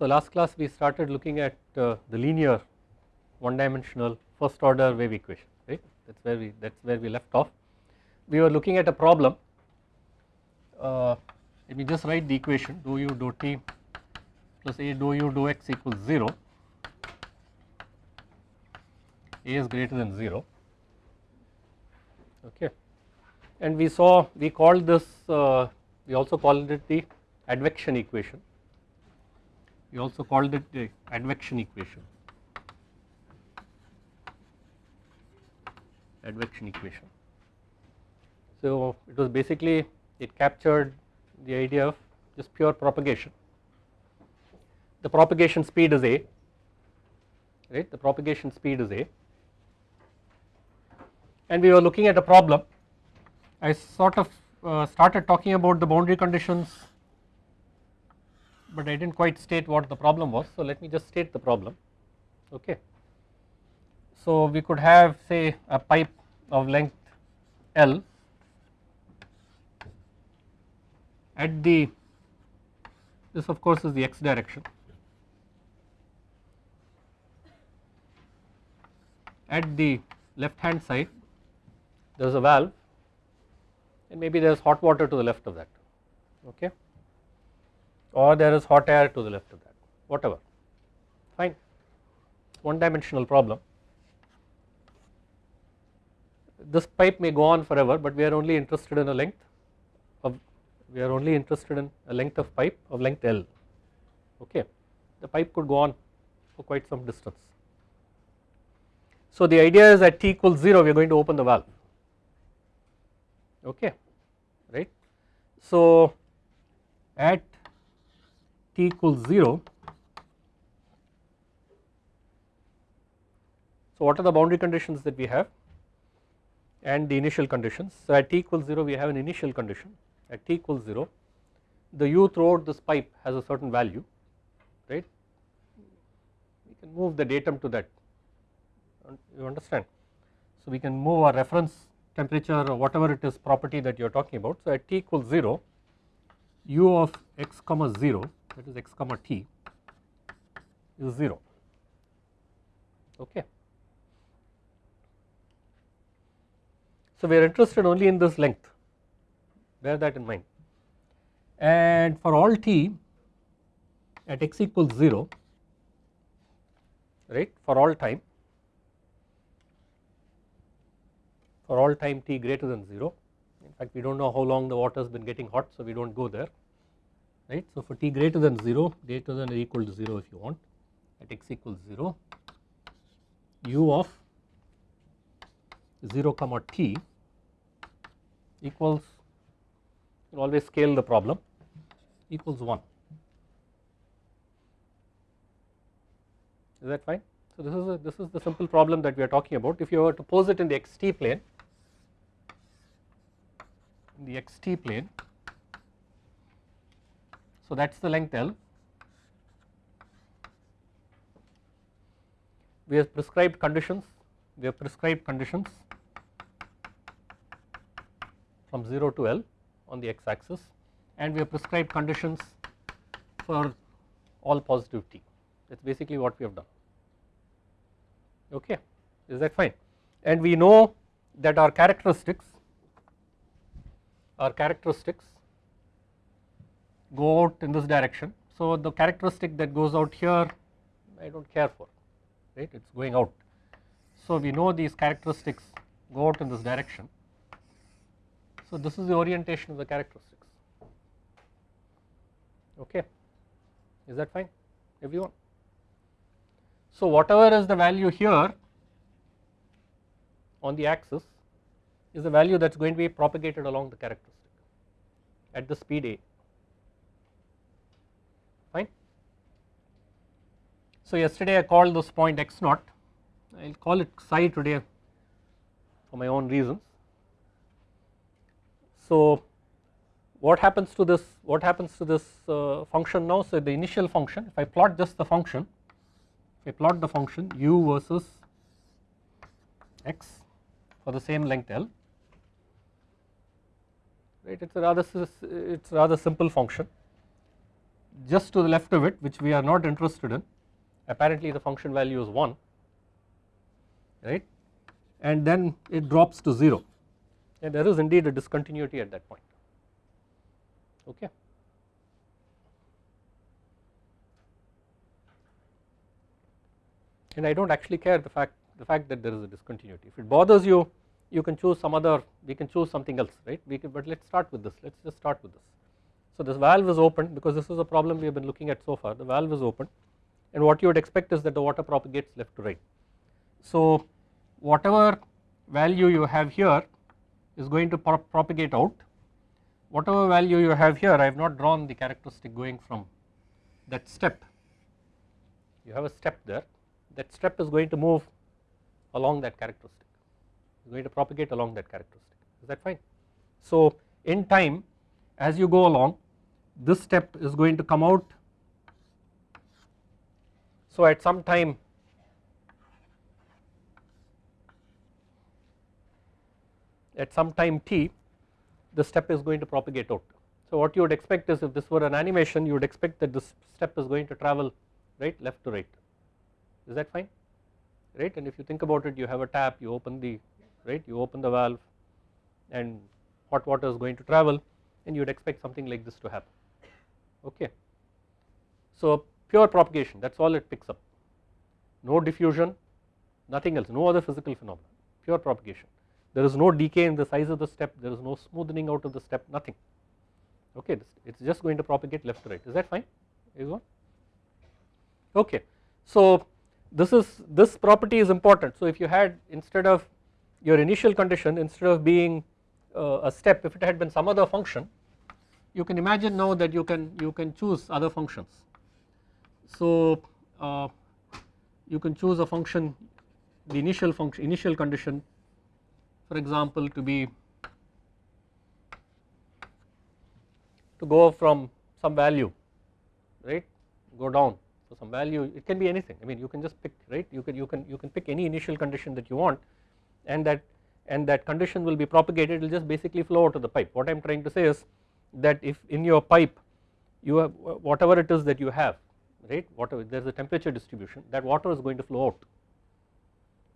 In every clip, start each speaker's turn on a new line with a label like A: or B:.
A: So last class we started looking at uh, the linear one dimensional first order wave equation right? That is where we that is where we left off. We were looking at a problem. Uh, let me just write the equation dou u dou t plus a dou u dou x equals 0 a is greater than 0 okay. And we saw we called this uh, we also called it the advection equation we also called it the advection equation advection equation. So it was basically it captured the idea of just pure propagation. The propagation speed is a right the propagation speed is a and we were looking at a problem I sort of uh, started talking about the boundary conditions but I did not quite state what the problem was so let me just state the problem okay. So we could have say a pipe of length L at the this of course is the x direction at the left hand side there is a valve and maybe there is hot water to the left of that okay or there is hot air to the left of that. Whatever. Fine. One dimensional problem. This pipe may go on forever but we are only interested in a length of we are only interested in a length of pipe of length L. Okay. The pipe could go on for quite some distance. So the idea is at t equals 0 we are going to open the valve. Okay. Right. So at t equals 0 so what are the boundary conditions that we have and the initial conditions. So at t equals 0 we have an initial condition at t equals 0 the u throughout this pipe has a certain value right we can move the datum to that you understand. So we can move our reference temperature or whatever it is property that you are talking about. So at t equals 0 u of x comma 0 that is x comma t is 0 okay. So we are interested only in this length. Bear that in mind. And for all t at x equals 0 right for all time for all time t greater than 0 in fact we do not know how long the water has been getting hot so we do not go there right. So for t greater than 0 greater than or equal to 0 if you want at x equals 0 u of 0 comma t equals you always scale the problem equals 1 is that fine. So this is a, this is the simple problem that we are talking about if you were to pose it in the xt plane in the xt plane so that is the length L. We have prescribed conditions. We have prescribed conditions from 0 to L on the x axis and we have prescribed conditions for all positive t. That is basically what we have done. Okay? Is that fine? And we know that our characteristics our characteristics go out in this direction. So the characteristic that goes out here I do not care for right? It is going out. So we know these characteristics go out in this direction. So this is the orientation of the characteristics. Okay? Is that fine? Everyone. So whatever is the value here on the axis is the value that is going to be propagated along the characteristic at the speed a fine. So yesterday I called this point x naught. I will call it psi today for my own reasons. So what happens to this what happens to this uh, function now? So the initial function if I plot just the function if I plot the function u versus x for the same length L right it is a rather it is rather simple function just to the left of it which we are not interested in apparently the function value is 1 right? And then it drops to 0 and there is indeed a discontinuity at that point. Okay. And I do not actually care the fact the fact that there is a discontinuity. If it bothers you you can choose some other we can choose something else right? We can but let us start with this. Let us just start with this. So this valve is open because this is a problem we have been looking at so far. The valve is open and what you would expect is that the water propagates left to right. So whatever value you have here is going to pro propagate out. Whatever value you have here I have not drawn the characteristic going from that step. You have a step there. That step is going to move along that characteristic. Is going to propagate along that characteristic. Is that fine. So in time as you go along this step is going to come out so at some time at some time t the step is going to propagate out. So what you would expect is if this were an animation you would expect that this step is going to travel right left to right is that fine right and if you think about it you have a tap you open the right you open the valve and hot water is going to travel and you would expect something like this to happen okay. So pure propagation. That is all it picks up. No diffusion nothing else no other physical phenomenon. Pure propagation. There is no decay in the size of the step there is no smoothing out of the step nothing. Okay it is just going to propagate left to right. Is that fine? Everyone okay. So this is this property is important. So if you had instead of your initial condition instead of being uh, a step if it had been some other function you can imagine now that you can you can choose other functions. So uh, you can choose a function the initial function initial condition for example to be to go from some value right? Go down so some value. It can be anything. I mean you can just pick right? You can you can you can pick any initial condition that you want and that and that condition will be propagated. It will just basically flow out of the pipe. What I am trying to say is that if in your pipe you have whatever it is that you have right whatever there is a temperature distribution that water is going to flow out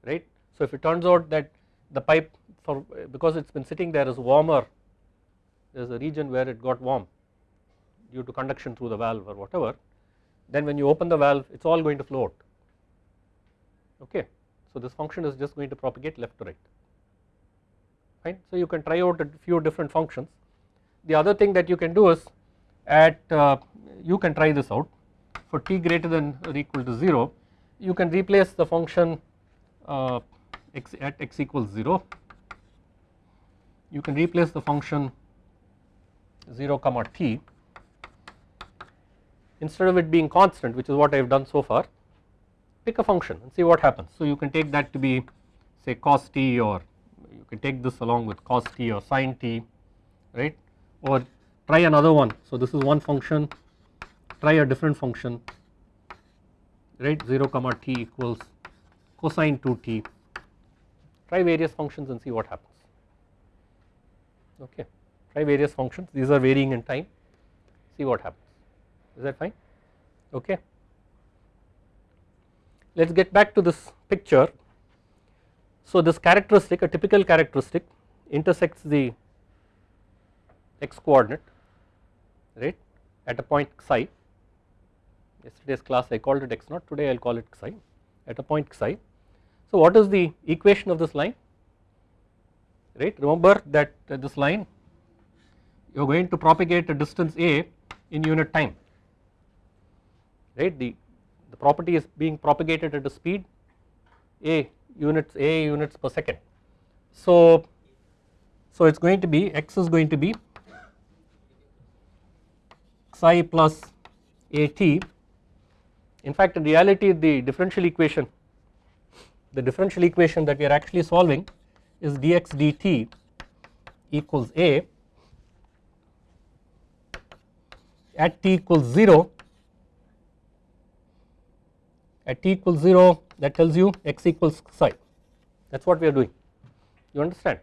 A: right. So if it turns out that the pipe for because it has been sitting there is warmer there is a region where it got warm due to conduction through the valve or whatever then when you open the valve it is all going to flow out okay. So this function is just going to propagate left to right fine. So you can try out a few different functions the other thing that you can do is at uh, you can try this out for t greater than or equal to 0 you can replace the function uh, x at x equals 0 you can replace the function 0 comma t instead of it being constant which is what I have done so far pick a function and see what happens. So you can take that to be say cos t or you can take this along with cos t or sin t right or try another one. So this is one function try a different function right? 0 comma t equals cosine 2t try various functions and see what happens. Okay. Try various functions. These are varying in time. See what happens. Is that fine? Okay. Let us get back to this picture. So this characteristic a typical characteristic intersects the x coordinate right at a point psi yesterday's class I called it x naught. Today I will call it psi at a point psi. So what is the equation of this line? Right? Remember that uh, this line you are going to propagate a distance a in unit time. Right? The the property is being propagated at a speed a units a units per second. So so it is going to be x is going to be psi plus at in fact in reality the differential equation the differential equation that we are actually solving is dx dt equals a at t equals 0 at t equals 0 that tells you x equals psi. That is what we are doing. You understand?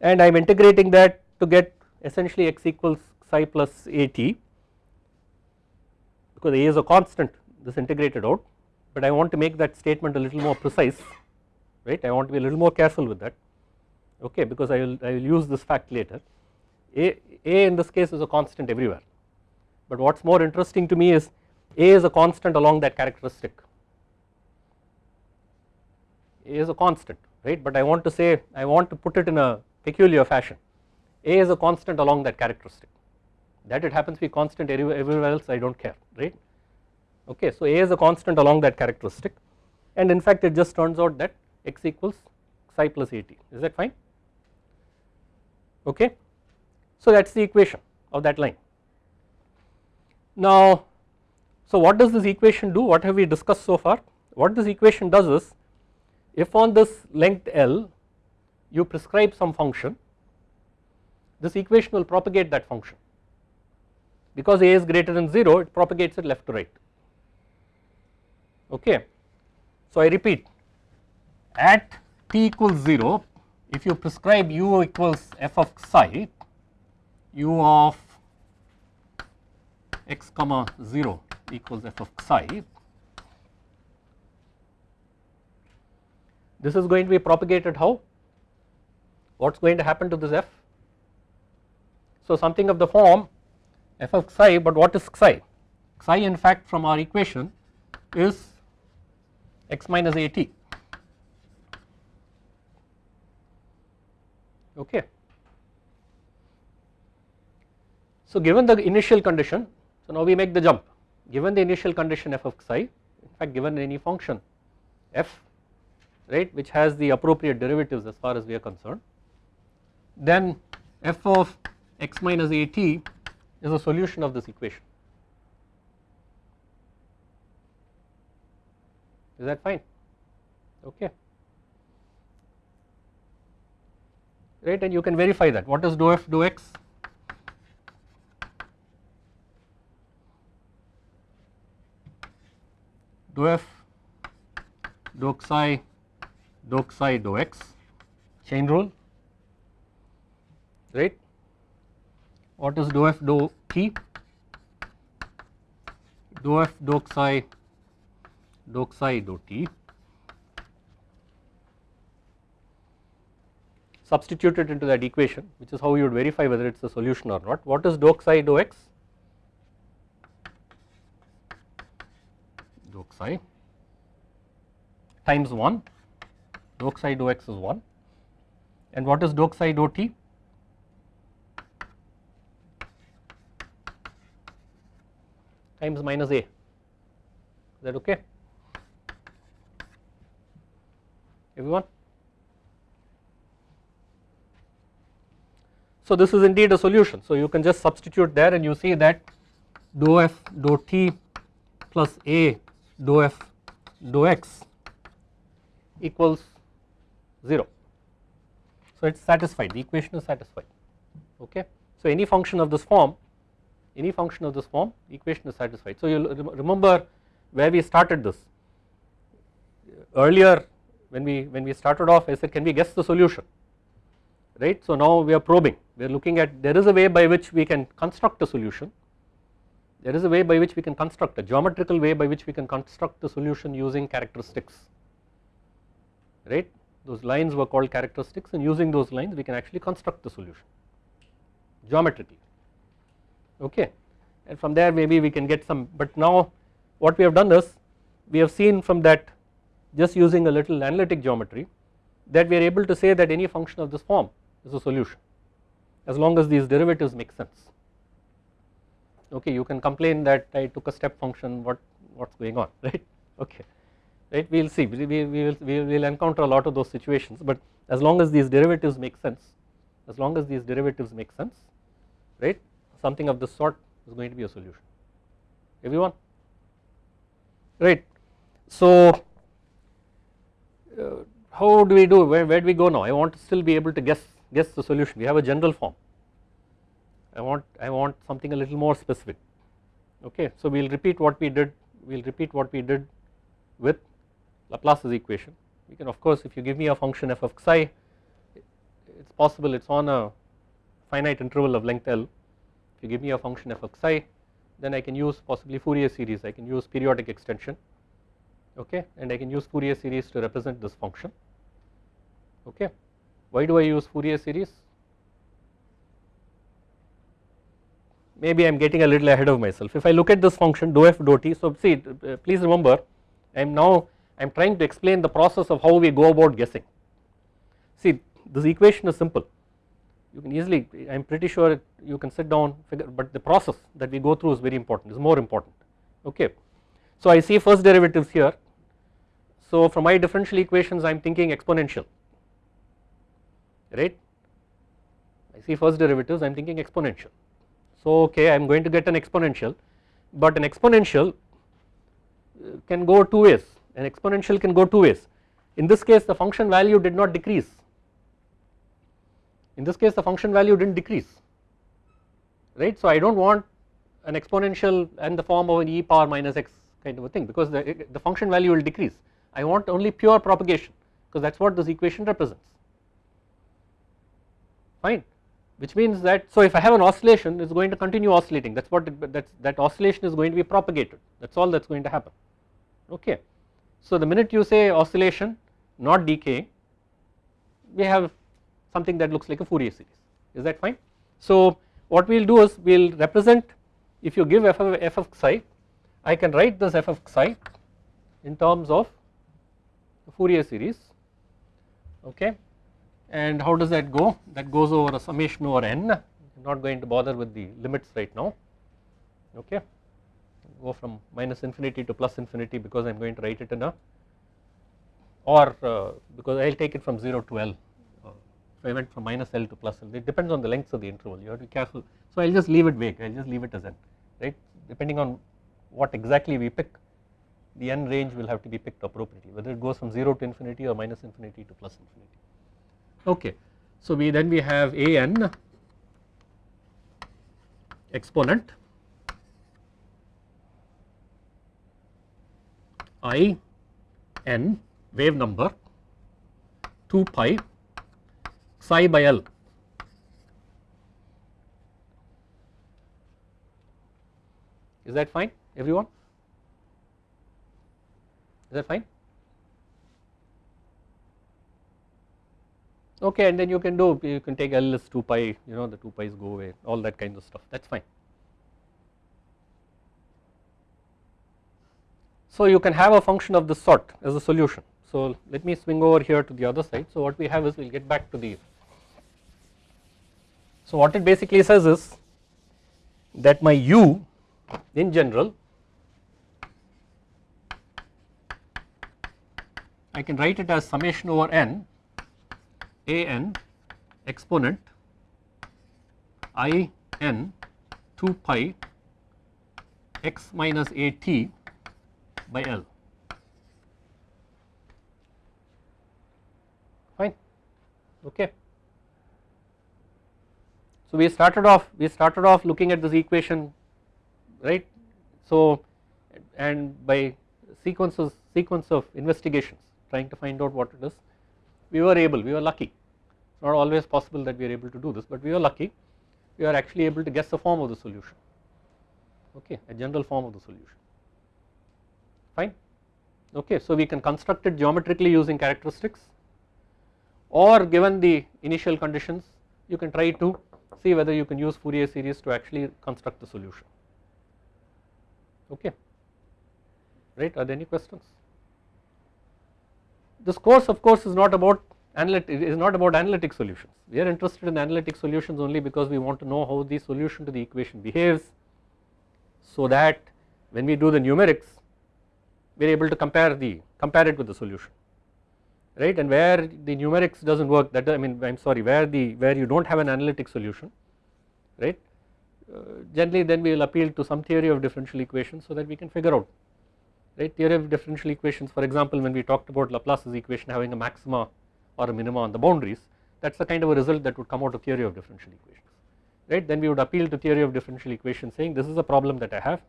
A: And I am integrating that to get essentially x equals psi plus at because A is a constant this integrated out but I want to make that statement a little more precise right? I want to be a little more careful with that okay? Because I will I will use this fact later. A, A in this case is a constant everywhere. But what is more interesting to me is A is a constant along that characteristic. A is a constant right? But I want to say I want to put it in a peculiar fashion. A is a constant along that characteristic. That it happens to be constant everywhere else I do not care right okay so A is a constant along that characteristic and in fact it just turns out that x equals psi plus at is that fine? Okay so that is the equation of that line. Now so what does this equation do? What have we discussed so far? What this equation does is if on this length L you prescribe some function this equation will propagate that function. Because a is greater than 0 it propagates it left to right okay. So I repeat at t equals 0 if you prescribe u equals f of psi u of x comma 0 equals f of psi this is going to be propagated how? What is going to happen to this f? So something of the form f of psi but what is psi? Psi in fact from our equation is x minus at okay. So given the initial condition so now we make the jump. Given the initial condition f of psi in fact given any function f right which has the appropriate derivatives as far as we are concerned then f of x minus at is a solution of this equation is that fine? Okay. Right and you can verify that. What is dou f dou x? Dou f dou psi dou psi dou x. Chain rule. Right what is dou f dou t dou f dou psi dou psi dou t substitute it into that equation which is how you would verify whether it is a solution or not. What is dou psi dou x dou psi times 1 dou psi dou x is 1 and what is dou t times minus a. Is that okay everyone? So this is indeed a solution. So you can just substitute there and you see that dou f dou t plus a dou f dou x equals 0 so it is satisfied. The equation is satisfied. Okay? So any function of this form any function of this form equation is satisfied. So you remember where we started this. Earlier when we when we started off I said can we guess the solution? Right? So now we are probing. We are looking at there is a way by which we can construct a solution. There is a way by which we can construct a geometrical way by which we can construct the solution using characteristics. Right? Those lines were called characteristics and using those lines we can actually construct the solution geometrically. Okay? And from there maybe we can get some but now what we have done is we have seen from that just using a little analytic geometry that we are able to say that any function of this form is a solution as long as these derivatives make sense. Okay you can complain that I took a step function what what's going on right? Okay right? We will see. We, we, we will, we will encounter a lot of those situations but as long as these derivatives make sense as long as these derivatives make sense right something of this sort is going to be a solution. Everyone? Right. So uh, how do we do? Where, where do we go now? I want to still be able to guess guess the solution. We have a general form. I want I want something a little more specific. Okay so we will repeat what we did we will repeat what we did with Laplace's equation. We can of course if you give me a function f of psi it is possible it is on a finite interval of length L. If you give me a function f of psi then I can use possibly Fourier series. I can use periodic extension okay and I can use Fourier series to represent this function okay. Why do I use Fourier series? Maybe I am getting a little ahead of myself. If I look at this function dou f dou t, so see uh, please remember I am now I am trying to explain the process of how we go about guessing. See this equation is simple you can easily I am pretty sure you can sit down figure but the process that we go through is very important is more important okay. So I see first derivatives here. So from my differential equations I am thinking exponential right? I see first derivatives I am thinking exponential. So okay I am going to get an exponential but an exponential uh, can go two ways. An exponential can go two ways. In this case the function value did not decrease. In this case the function value did not decrease right. So I do not want an exponential and the form of an e power minus x kind of a thing because the, the function value will decrease. I want only pure propagation because that is what this equation represents. Fine. Which means that so if I have an oscillation it is going to continue oscillating. That is what that that oscillation is going to be propagated. That is all that is going to happen. Okay. So the minute you say oscillation not decay we have something that looks like a Fourier series. Is that fine. So what we will do is we will represent if you give f of, f of psi I can write this f of psi in terms of the Fourier series okay? And how does that go? That goes over a summation over n. I am not going to bother with the limits right now okay? Go from minus infinity to plus infinity because I am going to write it in a or uh, because I will take it from 0 to L. If I went from minus L to plus L. It depends on the length of the interval. You have to be careful. So I will just leave it vague. I will just leave it as n right? Depending on what exactly we pick the n range will have to be picked appropriately whether it goes from 0 to infinity or minus infinity to plus infinity okay. So we then we have a n exponent i n wave number 2 pi psi by L. Is that fine everyone? Is that fine? Okay and then you can do you can take L is 2 pi you know the 2 pi's go away all that kind of stuff that is fine. So you can have a function of this sort as a solution. So let me swing over here to the other side. So what we have is we will get back to the so what it basically says is that my u in general I can write it as summation over n a n exponent i n 2 pi x minus a t by L. Fine. Okay. So we started off we started off looking at this equation right? So and by sequences sequence of investigations trying to find out what it is. We were able we were lucky. It's not always possible that we are able to do this but we were lucky. We are actually able to guess the form of the solution. Okay a general form of the solution. Fine. Okay so we can construct it geometrically using characteristics or given the initial conditions you can try to see whether you can use Fourier series to actually construct the solution. Okay. Right? Are there any questions this course of course is not about analytic is not about analytic solutions. We are interested in analytic solutions only because we want to know how the solution to the equation behaves so that when we do the numerics we are able to compare the compare it with the solution right? And where the numerics does not work that I mean I am sorry where the where you do not have an analytic solution right? Uh, generally then we will appeal to some theory of differential equations so that we can figure out right? Theory of differential equations for example when we talked about Laplace's equation having a maxima or a minima on the boundaries that is the kind of a result that would come out of theory of differential equations right? Then we would appeal to theory of differential equations saying this is a problem that I have.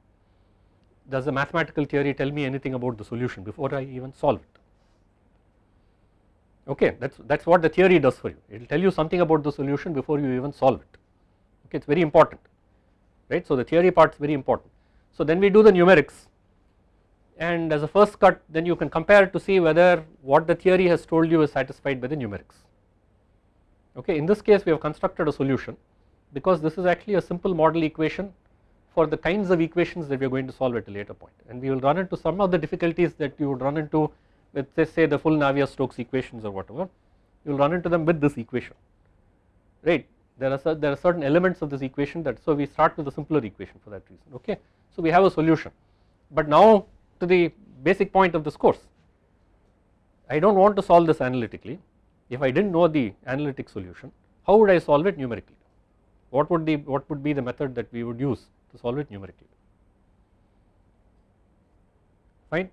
A: Does the mathematical theory tell me anything about the solution before I even solve it? Okay that is that is what the theory does for you. It will tell you something about the solution before you even solve it. Okay it is very important right? So the theory part is very important. So then we do the numerics and as a first cut then you can compare to see whether what the theory has told you is satisfied by the numerics. Okay, in this case we have constructed a solution because this is actually a simple model equation for the kinds of equations that we are going to solve at a later point. And we will run into some of the difficulties that you would run into with say the full Navier-Stokes equations or whatever. You will run into them with this equation right? There are there are certain elements of this equation that so we start with a simpler equation for that reason okay? So we have a solution. But now to the basic point of this course. I do not want to solve this analytically. If I did not know the analytic solution how would I solve it numerically? What would the what would be the method that we would use to solve it numerically? Fine?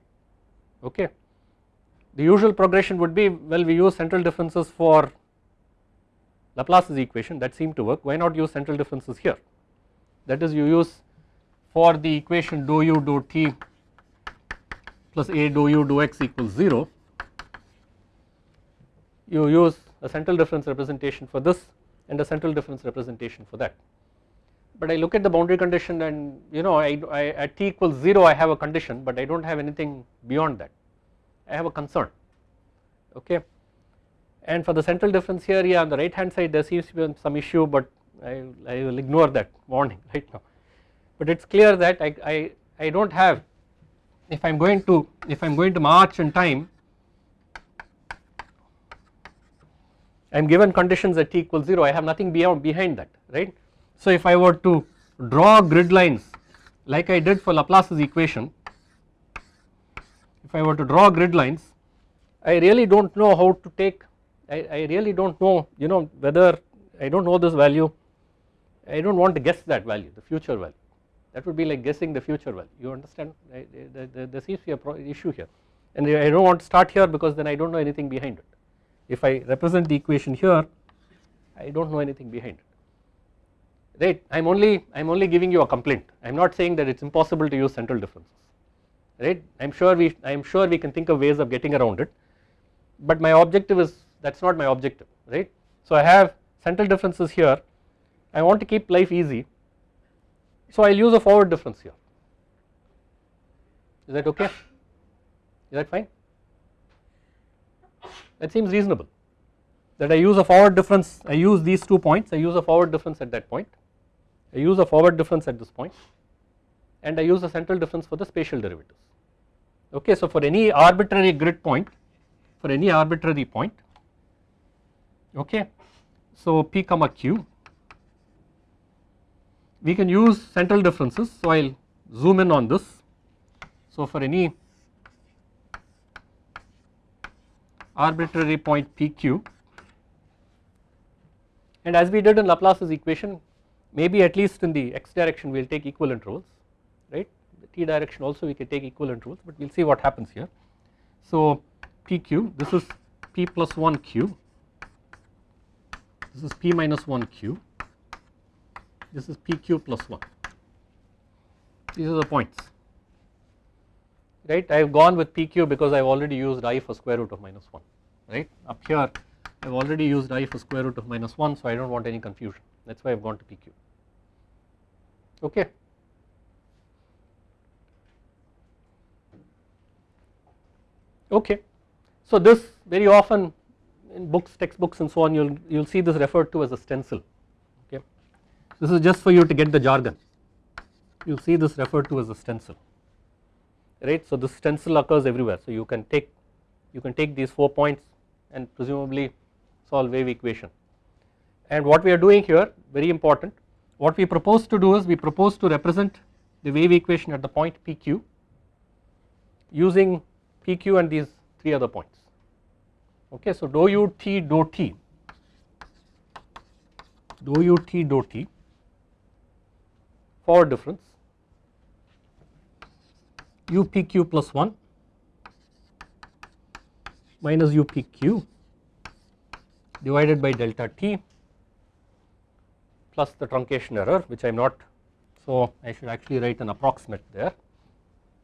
A: Okay. The usual progression would be well we use central differences for Laplace's equation. That seemed to work. Why not use central differences here? That is you use for the equation dou u dou t plus a dou u dou x equals 0 you use a central difference representation for this and a central difference representation for that. But I look at the boundary condition and you know I, I at t equals 0 I have a condition but I do not have anything beyond that. I have a concern okay? And for the central difference here yeah on the right hand side there seems to be some issue but I, I will ignore that warning right now. But it is clear that I, I, I do not have if I am going to if I am going to march in time I am given conditions at t equals 0 I have nothing beyond behind that right. So if I were to draw grid lines like I did for Laplace's equation if I were to draw grid lines I really do not know how to take I, I really do not know you know whether I do not know this value I do not want to guess that value the future value that would be like guessing the future value you understand I, there, seems to be a issue here. And I do not want to start here because then I do not know anything behind it. If I represent the equation here I do not know anything behind it. Right? I am only I am only giving you a complaint. I am not saying that it is impossible to use central differences. Right? I am sure we I am sure we can think of ways of getting around it. But my objective is that is not my objective right. So I have central differences here. I want to keep life easy so I will use a forward difference here. Is that okay? Is that fine? That seems reasonable that I use a forward difference I use these two points I use a forward difference at that point I use a forward difference at this point and I use a central difference for the spatial derivatives. Okay so for any arbitrary grid point for any arbitrary point okay so p comma q we can use central differences so I will zoom in on this. So for any arbitrary point pq and as we did in Laplace's equation maybe at least in the x direction we will take equal intervals right? The t direction also we can take equal intervals but we will see what happens here. So pq this is p plus 1 q this is p minus 1 q this is pq plus 1 these are the points. Right? I have gone with pq because I have already used i for square root of minus 1 right? Up here I have already used i for square root of minus 1 so I do not want any confusion. That is why I have gone to pq okay. Okay, so this very often in books textbooks and so on you will you will see this referred to as a stencil. This is just for you to get the jargon. You see this referred to as a stencil right. So this stencil occurs everywhere. So you can take you can take these 4 points and presumably solve wave equation. And what we are doing here very important what we propose to do is we propose to represent the wave equation at the point pq using pq and these 3 other points. Okay so dou u t dou t dou u t dou t forward difference upq plus 1 minus upq divided by delta t plus the truncation error which I am not so I should actually write an approximate there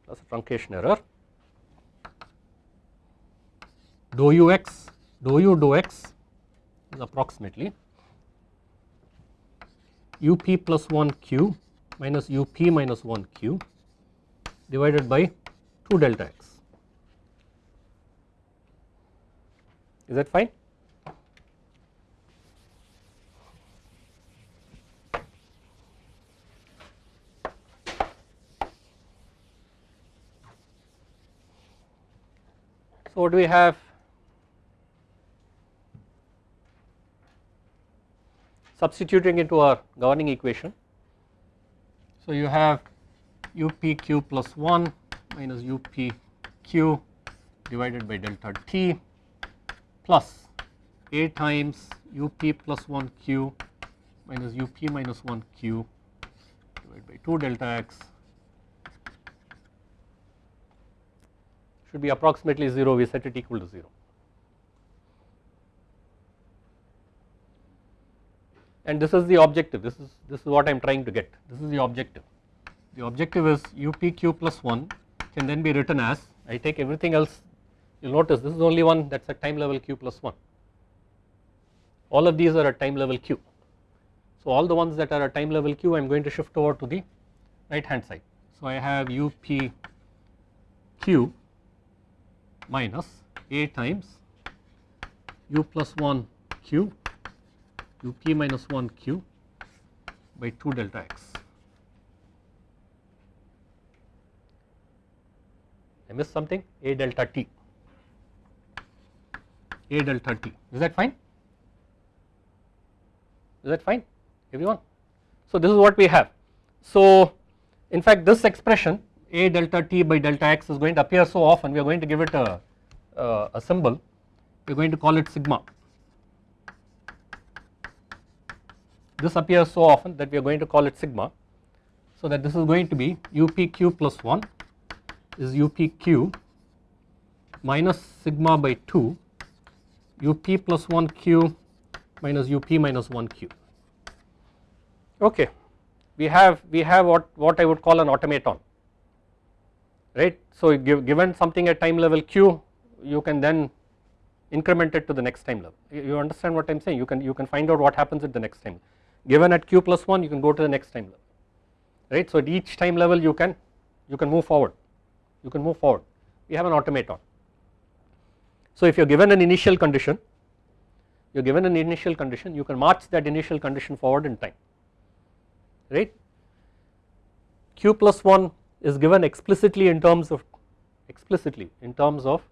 A: plus a truncation error. Dou u x dou u dou x is approximately up plus 1 q minus up minus 1 q divided by 2 delta x. Is that fine? So what do we have? Substituting into our governing equation. So you have UPQ plus 1 minus UPQ divided by delta T plus A times UP plus 1Q minus UP minus 1Q divided by 2 delta x should be approximately 0 we set it equal to 0. And this is the objective this is this is what I am trying to get this is the objective. The objective is UPQ plus 1 can then be written as I take everything else you will notice this is only one that is at time level q plus 1 all of these are at time level q. So all the ones that are at time level q I am going to shift over to the right hand side. So I have u p q minus a times u plus 1 q u p minus 1 q by 2 delta x. I missed something? A delta t. A delta t. Is that fine? Is that fine everyone. So this is what we have. So in fact this expression a delta t by delta x is going to appear so often. We are going to give it a, a, a symbol. We are going to call it sigma this appears so often that we are going to call it sigma. So that this is going to be upq plus 1 is upq minus sigma by 2 up plus 1 q minus up minus 1 q. Okay. We have we have what what I would call an automaton right? So give, given something at time level q you can then increment it to the next time level. You understand what I am saying? You can you can find out what happens at the next time given at q plus 1 you can go to the next time level right? So at each time level you can you can move forward you can move forward. We have an automaton so if you are given an initial condition, you are given an initial condition, you can march that initial condition forward in time, right. Q plus 1 is given explicitly in terms of explicitly in terms of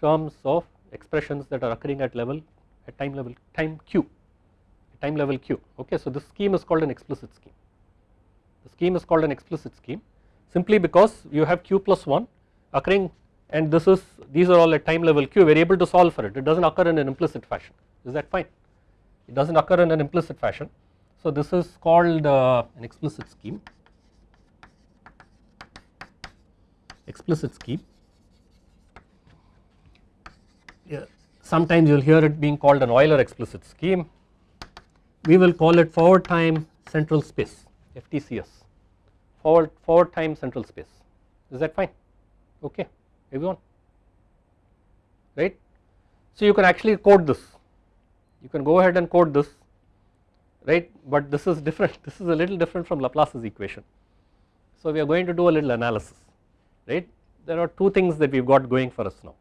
A: terms of expressions that are occurring at level at time level time q time level q. Okay so this scheme is called an explicit scheme. The scheme is called an explicit scheme simply because you have q plus 1 occurring and this is these are all at time level q we are able to solve for it. It does not occur in an implicit fashion. Is that fine? It does not occur in an implicit fashion. So this is called uh, an explicit scheme. Explicit scheme. Yeah. sometimes you will hear it being called an Euler explicit scheme we will call it forward time central space FTCS forward forward time central space. Is that fine? Okay. Everyone? Right. So you can actually code this. You can go ahead and code this. Right? But this is different. This is a little different from Laplace's equation. So we are going to do a little analysis. Right? There are two things that we have got going for us now.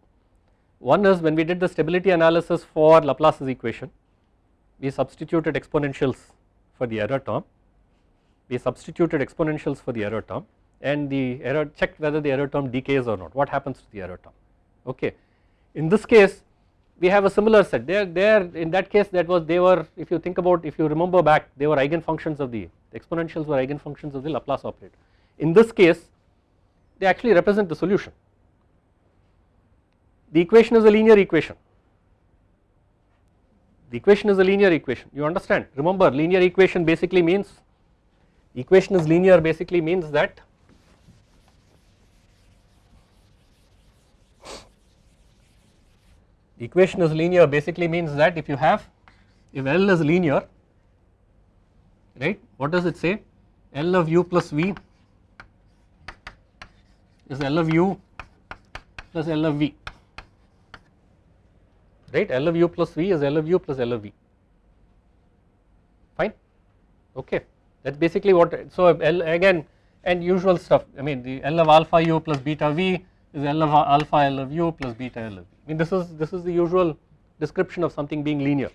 A: One is when we did the stability analysis for Laplace's equation we substituted exponentials for the error term. We substituted exponentials for the error term and the error checked whether the error term decays or not. What happens to the error term? Okay. In this case we have a similar set. There there in that case that was they were if you think about if you remember back they were eigenfunctions of the, the exponentials were eigenfunctions of the Laplace operator. In this case they actually represent the solution. The equation is a linear equation the equation is a linear equation. You understand? Remember linear equation basically means equation is linear basically means that equation is linear basically means that if you have if L is linear right what does it say? L of u plus v is L of u plus L of v right? L of u plus v is L of u plus L of v. Fine? Okay. That is basically what so L again and usual stuff. I mean the L of alpha u plus beta v is L of alpha L of u plus beta L of v. I mean this is this is the usual description of something being linear.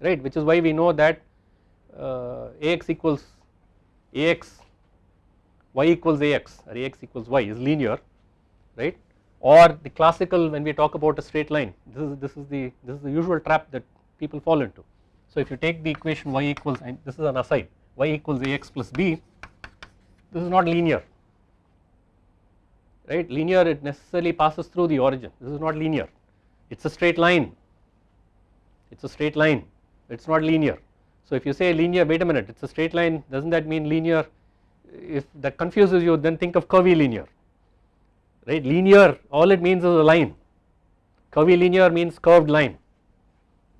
A: Right? Which is why we know that uh, Ax equals Ax y equals Ax or Ax equals y is linear. Right or the classical when we talk about a straight line this is this is the this is the usual trap that people fall into. So if you take the equation y equals and this is an aside y equals Ax plus b this is not linear. Right? Linear it necessarily passes through the origin. This is not linear. It is a straight line. It is a straight line. It is not linear. So if you say linear wait a minute it is a straight line does not that mean linear? If that confuses you then think of curvilinear right? Linear. All it means is a line. Curvilinear means curved line.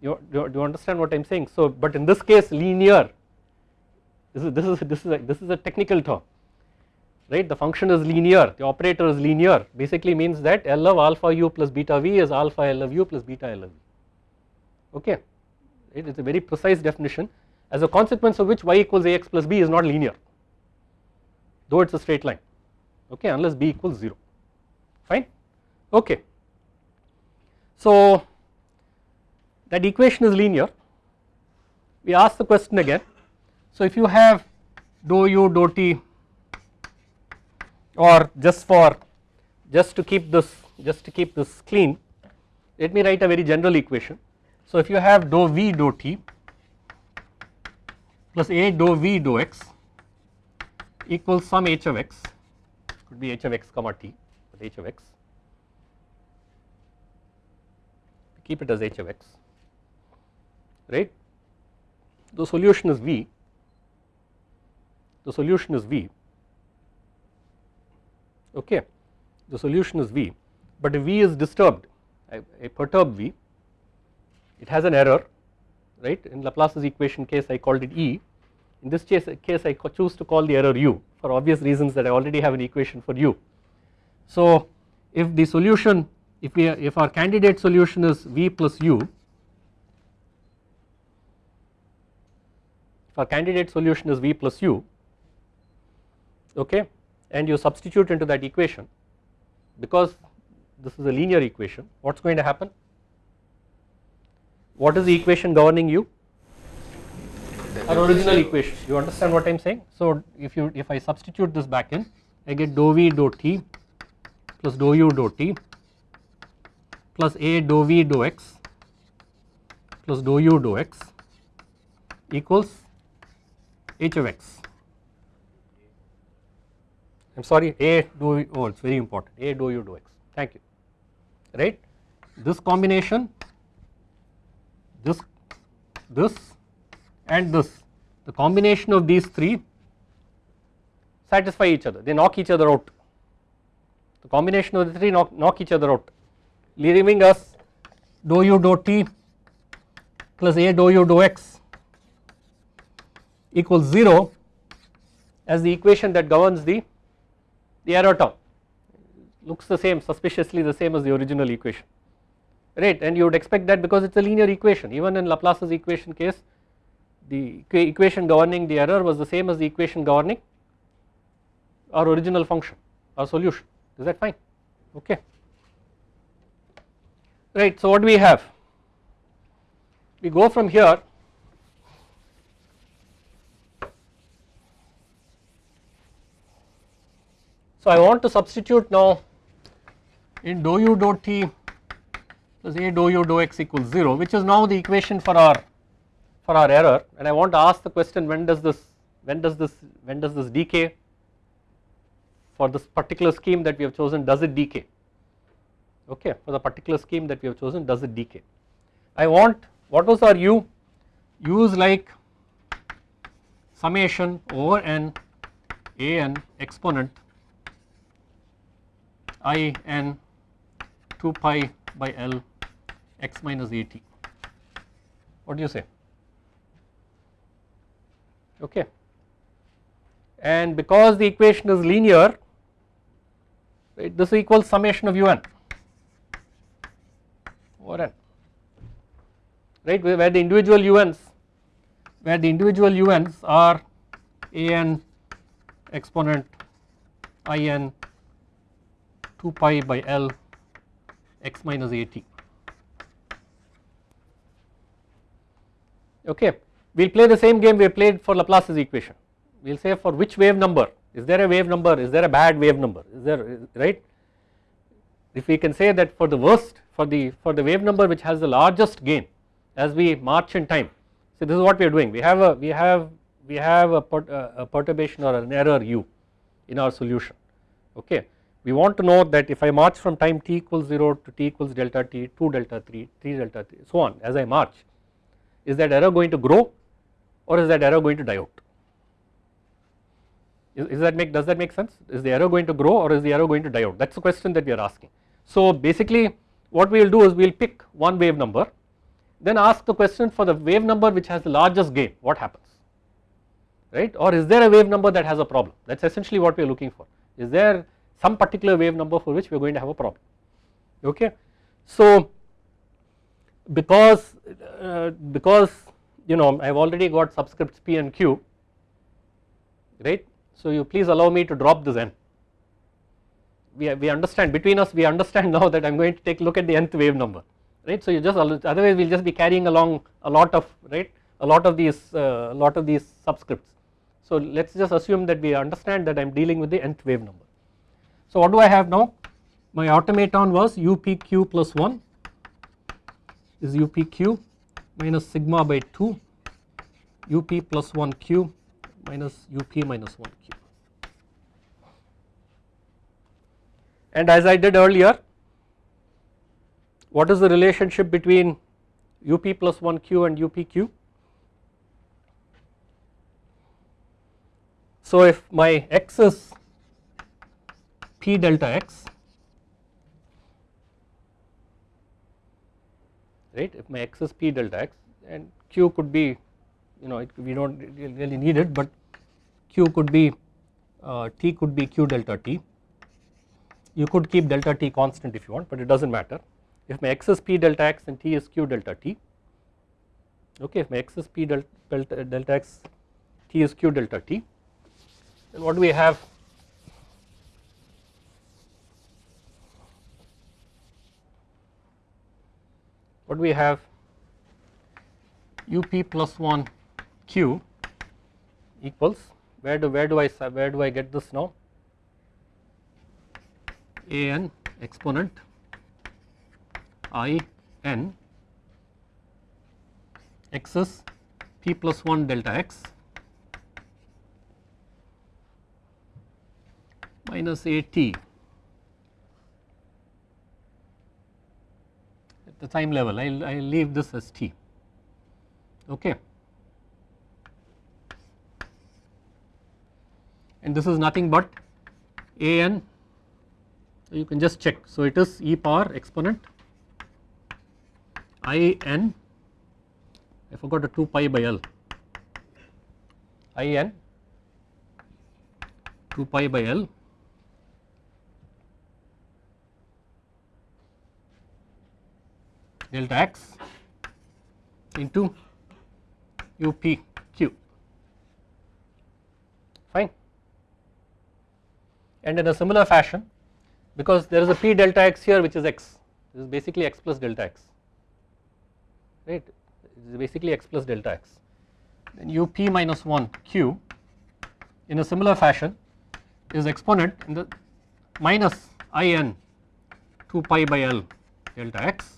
A: You, do you understand what I am saying? So but in this case linear. This is this is this is a, this is a technical term. Right? The function is linear. The operator is linear. Basically means that L of alpha u plus beta v is alpha L of u plus beta L of v. Okay? It is a very precise definition. As a consequence of which y equals ax plus b is not linear. Though it is a straight line. Okay? Unless b equals 0 fine okay. So that equation is linear. We ask the question again. So if you have dou u dou t or just for just to keep this just to keep this clean let me write a very general equation. So if you have dou v dou t plus a dou v dou x equals some h of x could be h of x comma t with h of x keep it as h of x right? The solution is v. The solution is v. Okay. The solution is v. But if v is disturbed. A, a perturbed v. It has an error right? In Laplace's equation case I called it E. In this case, case I choose to call the error u for obvious reasons that I already have an equation for u. So if the solution if we if our candidate solution is v plus u if our candidate solution is v plus u okay and you substitute into that equation because this is a linear equation what is going to happen? What is the equation governing u our original equation. You understand what I am saying. So if you if I substitute this back in I get dou v dou t plus dou u dou t plus a dou v dou x plus dou u dou x equals h of x. I am sorry a dou oh it is very important. A dou u dou x. Thank you. Right? This combination this this and this the combination of these three satisfy each other. They knock each other out. The combination of the three knock, knock each other out leaving us dou u dou t plus a dou u dou x equals 0 as the equation that governs the the error term. Looks the same suspiciously the same as the original equation. Right and you would expect that because it is a linear equation. Even in Laplace's equation case the equation governing the error was the same as the equation governing our original function our solution. Is that fine? Okay right so what do we have? We go from here. So I want to substitute now in dou u dou t plus a dou u dou x equals 0 which is now the equation for our for our error. And I want to ask the question when does this when does this when does this decay? For this particular scheme that we have chosen does it decay okay for the particular scheme that we have chosen does it decay. I want what was our u? U is like summation over n a n exponent i n 2 pi by L x minus a t. What do you say? Okay. And because the equation is linear right, this equals summation of un over n right where the individual uns where the individual uns are a n exponent i n 2 pi by L x minus a t. Okay, we will play the same game we played for Laplace's equation. We will say for which wave number is there a wave number is there a bad wave number is there right. If we can say that for the worst for the for the wave number which has the largest gain as we march in time. So this is what we are doing we have a we have we have a, per, uh, a perturbation or an error u in our solution okay. We want to know that if I march from time t equals 0 to t equals delta t 2 delta 3 3 delta 3 so on as I march is that error going to grow or is that error going to die out is, is that make does that make sense is the error going to grow or is the error going to die out that is the question that we are asking. So basically what we will do is we will pick one wave number then ask the question for the wave number which has the largest gain what happens? Right? Or is there a wave number that has a problem? That is essentially what we are looking for. Is there some particular wave number for which we are going to have a problem? Okay. So because uh, because you know I have already got subscripts p and q right? So you please allow me to drop this n. We, we understand between us we understand now that I am going to take a look at the nth wave number right? So you just otherwise we will just be carrying along a lot of right a lot of these uh, lot of these subscripts. So let us just assume that we understand that I am dealing with the nth wave number. So what do I have now? My automaton was upq plus 1 is upq minus sigma by 2 up plus 1 q minus up minus 1 q. And as I did earlier what is the relationship between up plus 1 q and upq? So if my x is p delta x right? If my x is p delta x and q could be you know it, we do not really need it but q could be uh, t could be q delta t. You could keep delta t constant if you want but it does not matter if my x is p delta x and t is q delta t okay if my x is p delta, delta x t is q delta t then what do we have? What do we have? Up plus 1 q equals where do where do I where do I get this now? A n exponent i n x is p plus 1 delta x minus a t. At the time level I will I will leave this as t. Okay. And this is nothing but a n. You can just check. So it is e power exponent i n? I forgot the 2 pi by L. I n? 2 pi by L. Delta x into UPQ fine. And in a similar fashion because there is a P delta x here which is x. This is basically x plus delta x right? This is basically x plus delta x. Then UP minus 1 Q in a similar fashion is exponent in the minus in 2 pi by L delta x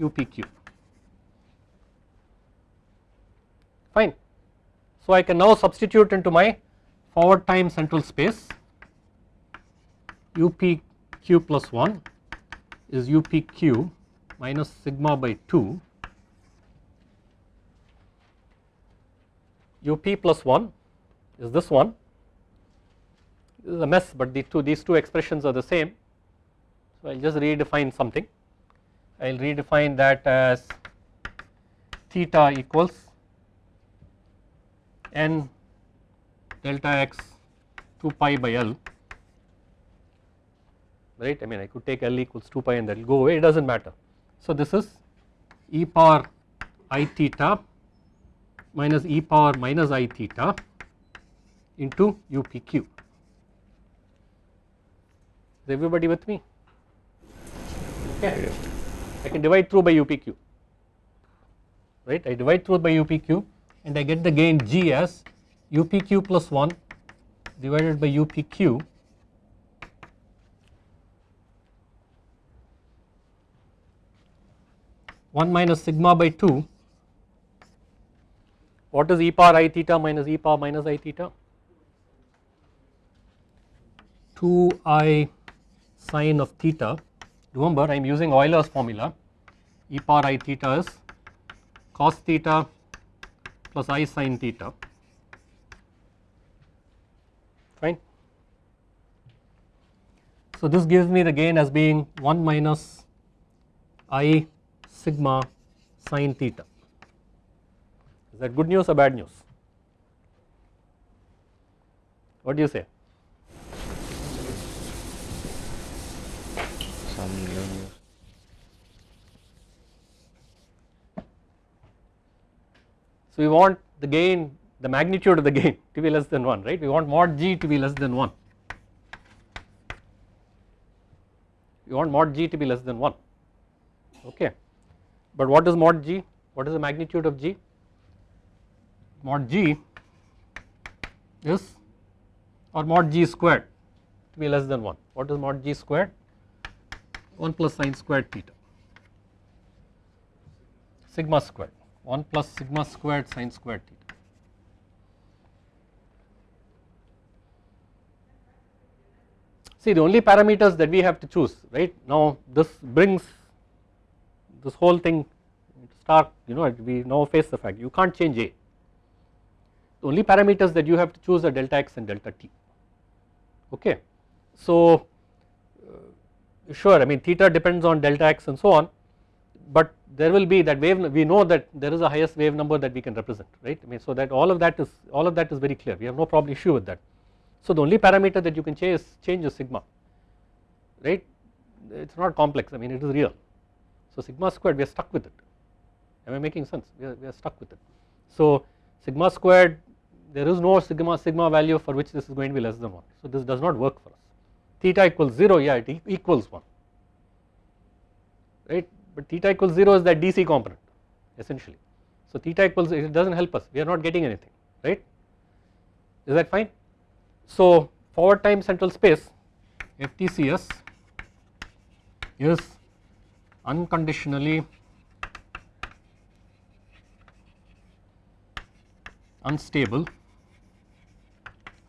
A: UPQ fine. So I can now substitute into my forward time central space. UPQ plus 1 is UPQ minus sigma by 2 UP plus 1 is this one. This is a mess but the two these two expressions are the same. So I will just redefine something. I will redefine that as theta equals n delta x 2 pi by L. Right? I mean I could take L equals 2 pi and that will go away. It does not matter. So this is e power i theta minus e power minus i theta into UPQ Is everybody with me? Okay. I can divide through by UPQ, right? I divide through by UPQ and I get the gain G as UPQ plus 1 divided by UPQ one minus sigma by 2 what is e power i theta minus e power minus i theta? 2 i sine of theta. Remember I am using Euler's formula. E power i theta is cos theta plus i sine theta. Fine. So this gives me the gain as being 1 minus i sigma sine theta. Is that good news or bad news? What do you say?
B: Some new news.
A: So we want the gain the magnitude of the gain to be less than 1 right? We want mod g to be less than 1 we want mod g to be less than 1 okay but what is mod g? What is the magnitude of g? Mod g is or mod g squared to be less than 1 what is mod g squared? 1 plus sine squared theta. Sigma squared. 1 plus sigma squared sine squared theta. See the only parameters that we have to choose right? Now this brings this whole thing start you know we now face the fact you can't change A. The only parameters that you have to choose are delta x and delta t okay. So uh, sure I mean theta depends on delta x and so on but there will be that wave we know that there is a highest wave number that we can represent right I mean so that all of that is all of that is very clear we have no problem issue with that. So the only parameter that you can change is change is sigma right it is not complex I mean it is real. So sigma squared we are stuck with it. Am I making sense? We are, we are stuck with it. So sigma squared there is no sigma sigma value for which this is going to be less than 1 so this does not work for us. Theta equals 0 yeah it equals 1 right? But theta equals 0 is that DC component essentially. So theta equals it does not help us. We are not getting anything right? Is that fine. So forward time central space FTCS is unconditionally unstable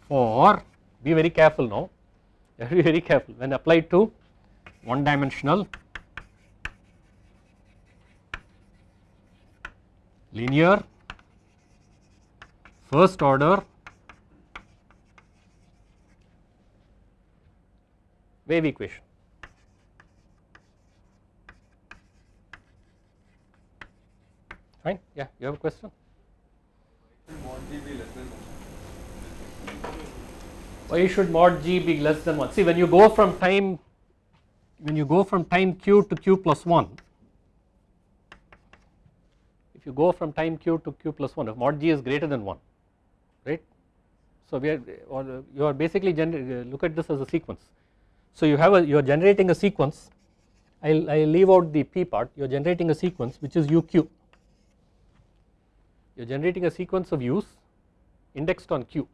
A: for be very careful now be very careful when applied to one dimensional linear first order wave equation. Fine, yeah, you have a question? Why should mod g be less than 1? See, when you go from time, when you go from time q to q plus 1, if you go from time q to q plus 1 if mod g is greater than 1 right. So we are or you are basically look at this as a sequence. So you have a you are generating a sequence I will I will leave out the p part you are generating a sequence which is uq you are generating a sequence of u's indexed on q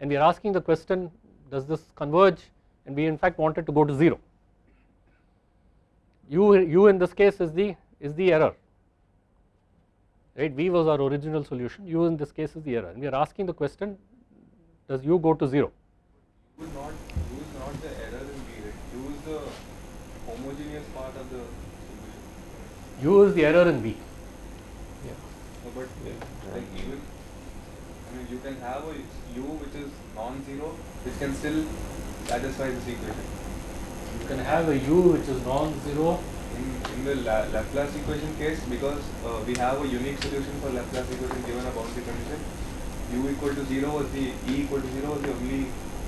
A: and we are asking the question does this converge and we in fact wanted to go to 0 u u in this case is the is the error right V was our original solution u in this case is the error and we are asking the question does u go to 0.
C: U is not, u is not the error in V, right? U is the homogeneous part of the solution.
A: u is the error in V.
C: No, but like even, I mean, you can have a u which is non-zero, which can still satisfy this equation.
A: You can have a u which is non-zero
C: In, in the La Laplace equation case, because uh, we have a unique solution for Laplace equation given a boundary condition, u equal to 0 was the, e equal to 0 was the only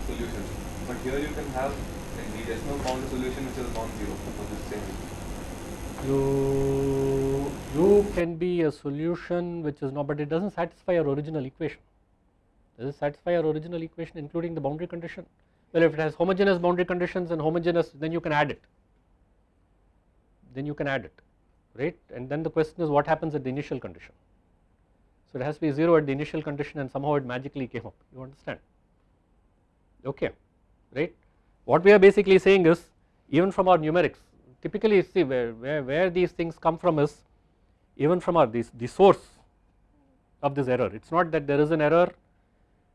C: solution. But here you can have, like, we just now solution which is non-zero for this same
A: you u can be a solution which is not but it does not satisfy our original equation. Does it satisfy our original equation including the boundary condition? Well if it has homogeneous boundary conditions and homogeneous then you can add it. Then you can add it right? And then the question is what happens at the initial condition? So it has to be 0 at the initial condition and somehow it magically came up. You understand? Okay right? What we are basically saying is even from our numerics typically see where, where, where these things come from is even from our this the source of this error. It is not that there is an error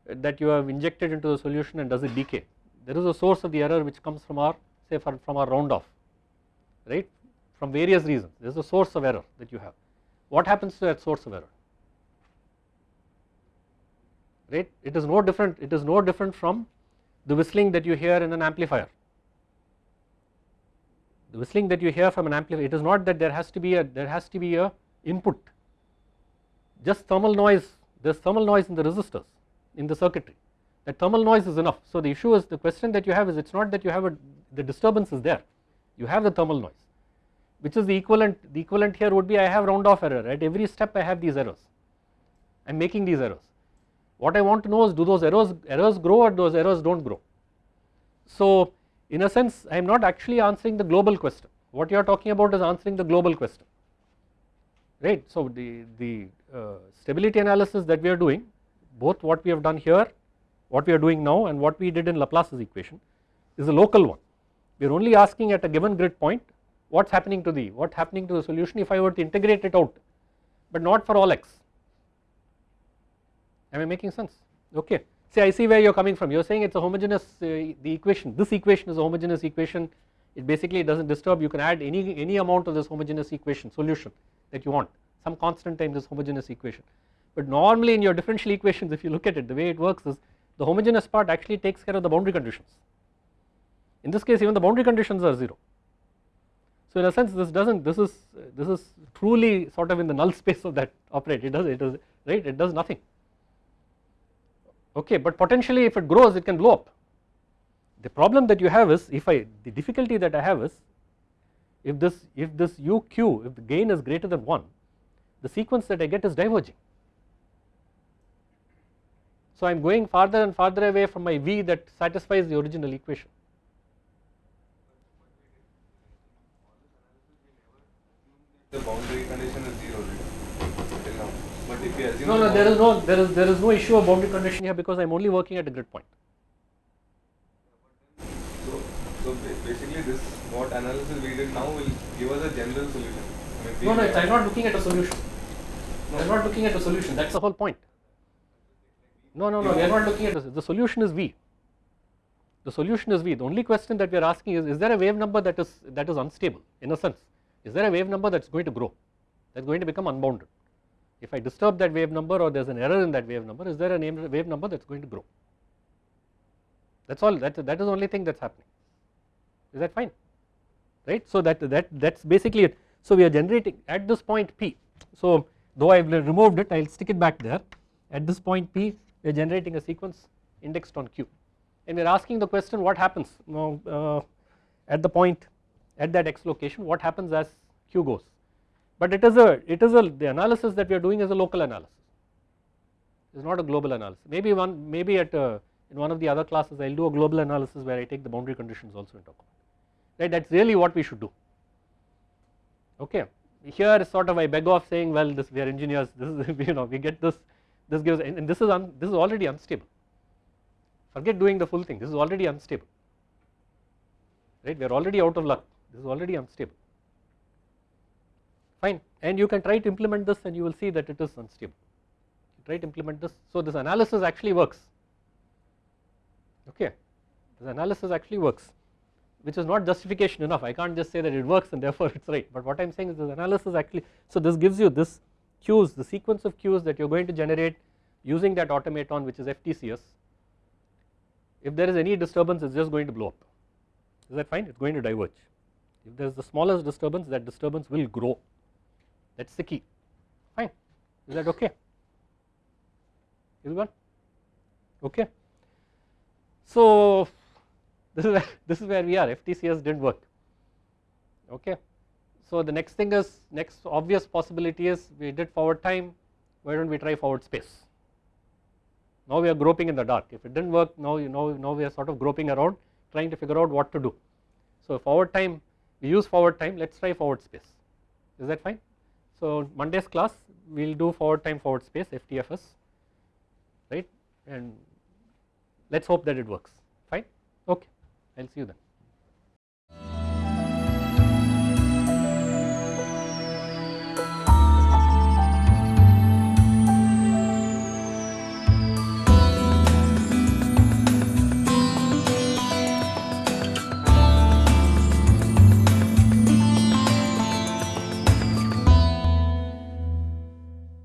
A: that you have injected into the solution and does it decay. There is a source of the error which comes from our say from, from our round off right? From various reasons. There is a source of error that you have. What happens to that source of error? Right? It is no different it is no different from the whistling that you hear in an amplifier. The whistling that you hear from an amplifier it is not that there has to be a there has to be a input. Just thermal noise there is thermal noise in the resistors in the circuitry. That thermal noise is enough. So the issue is the question that you have is it is not that you have a the disturbance is there. You have the thermal noise which is the equivalent the equivalent here would be I have round off error. At every step I have these errors. I am making these errors. What I want to know is do those errors errors grow or those errors do not grow? So in a sense I am not actually answering the global question. What you are talking about is answering the global question right so the the uh, stability analysis that we are doing both what we have done here what we are doing now and what we did in Laplace's equation is a local one. We are only asking at a given grid point what is happening to the what happening to the solution if I were to integrate it out but not for all x. Am I making sense? Okay. See I see where you are coming from. You are saying it is a homogeneous uh, the equation this equation is a homogeneous equation it basically does not disturb you can add any any amount of this homogeneous equation solution that you want some constant time this homogeneous equation. But normally in your differential equations if you look at it the way it works is the homogeneous part actually takes care of the boundary conditions. In this case even the boundary conditions are 0 so in a sense this does not this is this is truly sort of in the null space of that operator it does it does right? It does nothing. Okay but potentially if it grows it can blow up the problem that you have is if I the difficulty that I have is if this if this uq if the gain is greater than 1 the sequence that I get is diverging. So I am going farther and farther away from my v that satisfies the original equation.
C: The boundary condition is zero till. But if we
A: no no there is no there is there is no issue of boundary condition here because I am only working at a grid point
C: So, so ba- basically this what analysis we did now will give us a general solution. I mean,
A: no no I am not looking at a solution.
C: No.
A: I am not looking at a solution. That is the whole point. No no no we are not looking at this the solution is V. The solution is V. The only question that we are asking is is there a wave number that is that is unstable in a sense? Is there a wave number that is going to grow that is going to become unbounded? If I disturb that wave number or there is an error in that wave number is there a name wave number that is going to grow? That is all that, that is the only thing that is happening. Is that fine right? So that that that's basically it. So we are generating at this point p. So though i've removed it i'll stick it back there. At this point p we are generating a sequence indexed on q. And we are asking the question what happens? Now uh, at the point at that x location what happens as q goes? But it is a it is a the analysis that we are doing is a local analysis. It is not a global analysis. Maybe one maybe at uh, in one of the other classes i'll do a global analysis where i take the boundary conditions also into account right? That is really what we should do. Okay. Here sort of I beg off saying well this we are engineers this is you know we get this this gives and, this is un, this is already unstable. Forget doing the full thing this is already unstable. Right? We are already out of luck this is already unstable. Fine. And you can try to implement this and you will see that it is unstable. Try to implement this. So this analysis actually works. Okay. This analysis actually works which is not justification enough. I can't just say that it works and therefore it is right. But what I am saying is this analysis actually so this gives you this cues the sequence of cues that you are going to generate using that automaton which is FTCS if there is any disturbance it is just going to blow up. Is that fine? It is going to diverge. If there is the smallest disturbance that disturbance will grow. That is the key. Fine. Is that okay? Is everyone okay. So this is where, this is where we are. FTCS did not work. Okay. So the next thing is next obvious possibility is we did forward time. Why do not we try forward space? Now we are groping in the dark. If it did not work now you know now we are sort of groping around trying to figure out what to do. So forward time we use forward time. Let us try forward space. Is that fine. So Monday's class we will do forward time forward space FTFS right? And let us hope that it works. Fine? Okay I will see you then.